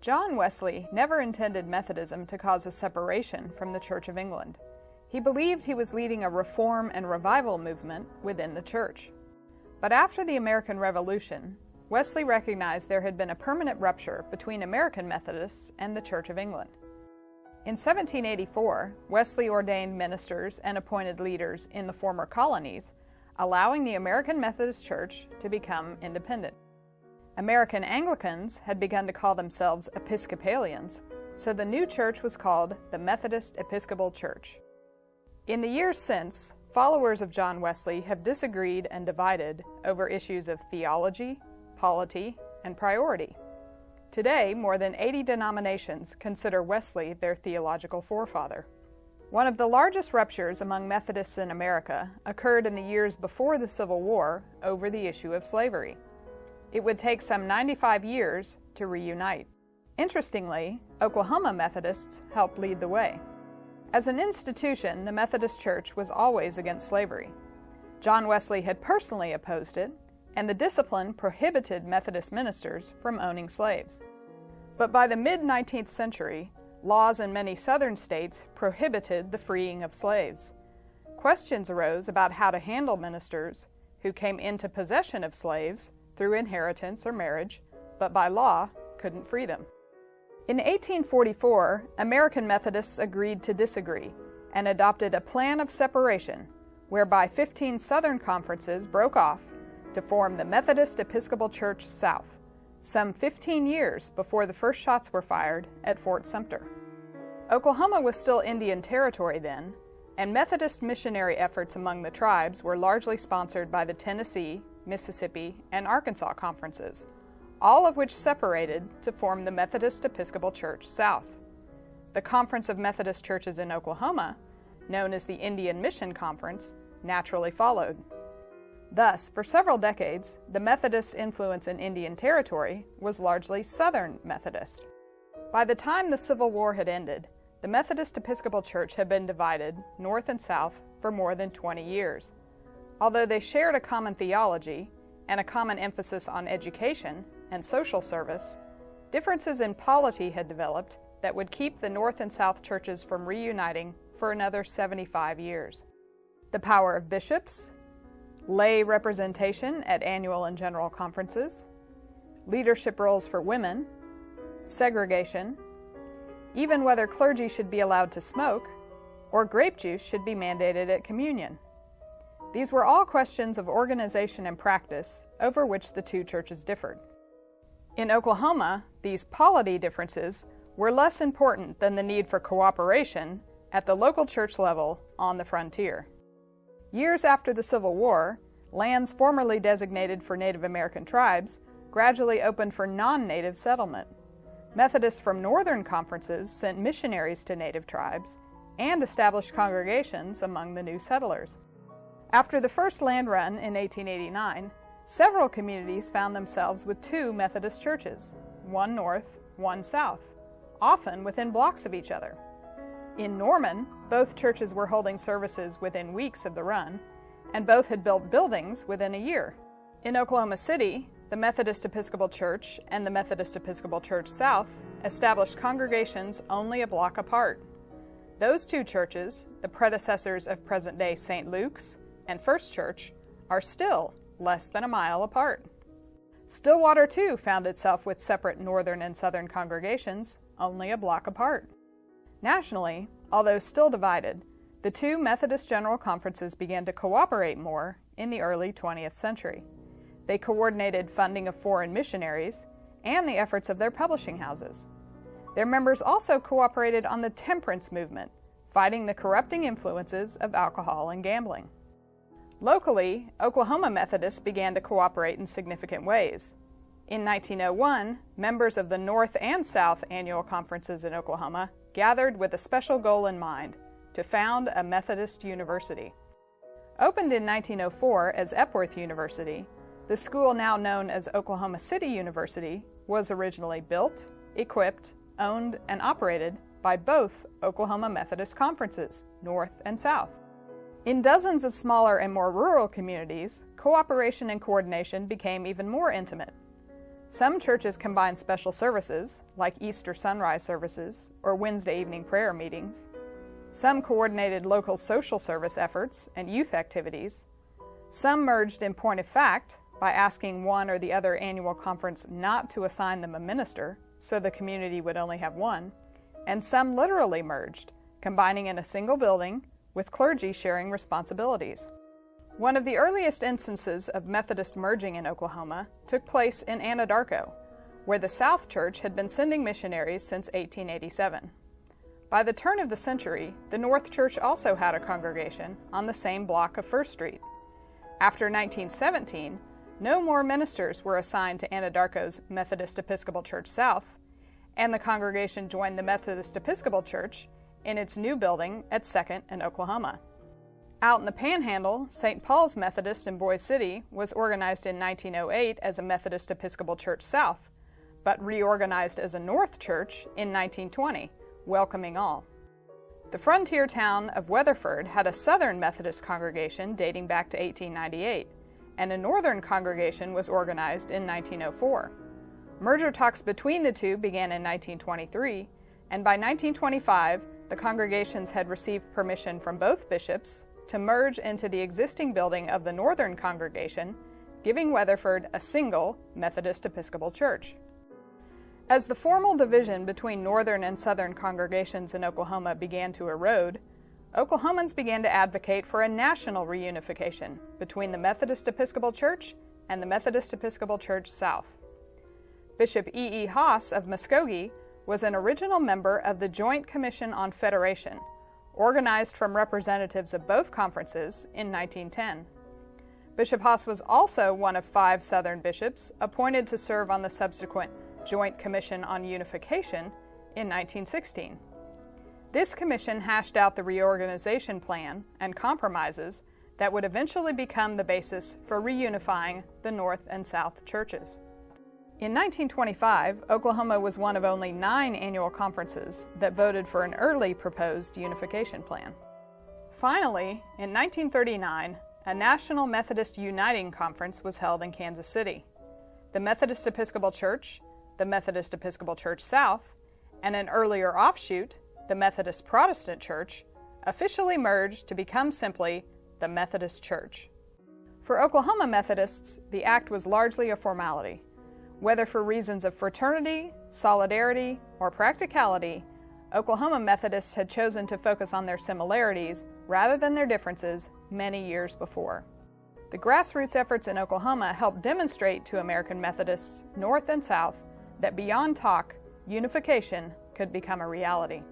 John Wesley never intended Methodism to cause a separation from the Church of England. He believed he was leading a reform and revival movement within the church. But after the American Revolution, Wesley recognized there had been a permanent rupture between American Methodists and the Church of England. In 1784, Wesley ordained ministers and appointed leaders in the former colonies, allowing the American Methodist Church to become independent. American Anglicans had begun to call themselves Episcopalians, so the new church was called the Methodist Episcopal Church. In the years since, followers of John Wesley have disagreed and divided over issues of theology, polity, and priority. Today, more than 80 denominations consider Wesley their theological forefather. One of the largest ruptures among Methodists in America occurred in the years before the Civil War over the issue of slavery. It would take some 95 years to reunite. Interestingly, Oklahoma Methodists helped lead the way. As an institution, the Methodist Church was always against slavery. John Wesley had personally opposed it, and the discipline prohibited Methodist ministers from owning slaves. But by the mid 19th century, laws in many southern states prohibited the freeing of slaves. Questions arose about how to handle ministers who came into possession of slaves through inheritance or marriage, but by law couldn't free them. In 1844, American Methodists agreed to disagree and adopted a plan of separation whereby 15 Southern conferences broke off to form the Methodist Episcopal Church South, some 15 years before the first shots were fired at Fort Sumter. Oklahoma was still Indian Territory then, and Methodist missionary efforts among the tribes were largely sponsored by the Tennessee, Mississippi, and Arkansas conferences, all of which separated to form the Methodist Episcopal Church South. The Conference of Methodist Churches in Oklahoma, known as the Indian Mission Conference, naturally followed. Thus, for several decades, the Methodist influence in Indian Territory was largely Southern Methodist. By the time the Civil War had ended, the Methodist Episcopal Church had been divided, north and south, for more than 20 years. Although they shared a common theology and a common emphasis on education and social service, differences in polity had developed that would keep the North and South churches from reuniting for another 75 years. The power of bishops, lay representation at annual and general conferences, leadership roles for women, segregation, even whether clergy should be allowed to smoke, or grape juice should be mandated at communion. These were all questions of organization and practice over which the two churches differed. In Oklahoma, these polity differences were less important than the need for cooperation at the local church level on the frontier. Years after the Civil War, lands formerly designated for Native American tribes gradually opened for non-native settlement. Methodists from northern conferences sent missionaries to native tribes and established congregations among the new settlers. After the first land run in 1889, several communities found themselves with two Methodist churches, one north, one south, often within blocks of each other. In Norman, both churches were holding services within weeks of the run, and both had built buildings within a year. In Oklahoma City, the Methodist Episcopal Church and the Methodist Episcopal Church South established congregations only a block apart. Those two churches, the predecessors of present day St. Luke's and First Church are still less than a mile apart. Stillwater, too, found itself with separate northern and southern congregations, only a block apart. Nationally, although still divided, the two Methodist General Conferences began to cooperate more in the early 20th century. They coordinated funding of foreign missionaries and the efforts of their publishing houses. Their members also cooperated on the temperance movement, fighting the corrupting influences of alcohol and gambling. Locally, Oklahoma Methodists began to cooperate in significant ways. In 1901, members of the North and South annual conferences in Oklahoma gathered with a special goal in mind to found a Methodist university. Opened in 1904 as Epworth University, the school now known as Oklahoma City University was originally built, equipped, owned, and operated by both Oklahoma Methodist conferences, North and South. In dozens of smaller and more rural communities, cooperation and coordination became even more intimate. Some churches combined special services, like Easter sunrise services or Wednesday evening prayer meetings. Some coordinated local social service efforts and youth activities. Some merged in point of fact by asking one or the other annual conference not to assign them a minister, so the community would only have one. And some literally merged, combining in a single building with clergy sharing responsibilities. One of the earliest instances of Methodist merging in Oklahoma took place in Anadarko, where the South Church had been sending missionaries since 1887. By the turn of the century, the North Church also had a congregation on the same block of First Street. After 1917, no more ministers were assigned to Anadarko's Methodist Episcopal Church South, and the congregation joined the Methodist Episcopal Church in its new building at 2nd and Oklahoma. Out in the Panhandle, St. Paul's Methodist in Boise City was organized in 1908 as a Methodist Episcopal Church South, but reorganized as a North Church in 1920, welcoming all. The frontier town of Weatherford had a Southern Methodist congregation dating back to 1898, and a Northern congregation was organized in 1904. Merger talks between the two began in 1923, and by 1925, the congregations had received permission from both bishops to merge into the existing building of the Northern congregation, giving Weatherford a single Methodist Episcopal Church. As the formal division between Northern and Southern congregations in Oklahoma began to erode, Oklahomans began to advocate for a national reunification between the Methodist Episcopal Church and the Methodist Episcopal Church South. Bishop E. E. Hoss of Muskogee was an original member of the Joint Commission on Federation, organized from representatives of both conferences in 1910. Bishop Hoss was also one of five Southern bishops appointed to serve on the subsequent Joint Commission on Unification in 1916. This commission hashed out the reorganization plan and compromises that would eventually become the basis for reunifying the North and South churches. In 1925, Oklahoma was one of only nine annual conferences that voted for an early proposed unification plan. Finally, in 1939, a National Methodist Uniting Conference was held in Kansas City. The Methodist Episcopal Church, the Methodist Episcopal Church South, and an earlier offshoot, the Methodist Protestant Church, officially merged to become simply the Methodist Church. For Oklahoma Methodists, the act was largely a formality. Whether for reasons of fraternity, solidarity, or practicality, Oklahoma Methodists had chosen to focus on their similarities rather than their differences many years before. The grassroots efforts in Oklahoma helped demonstrate to American Methodists, North and South, that beyond talk, unification could become a reality.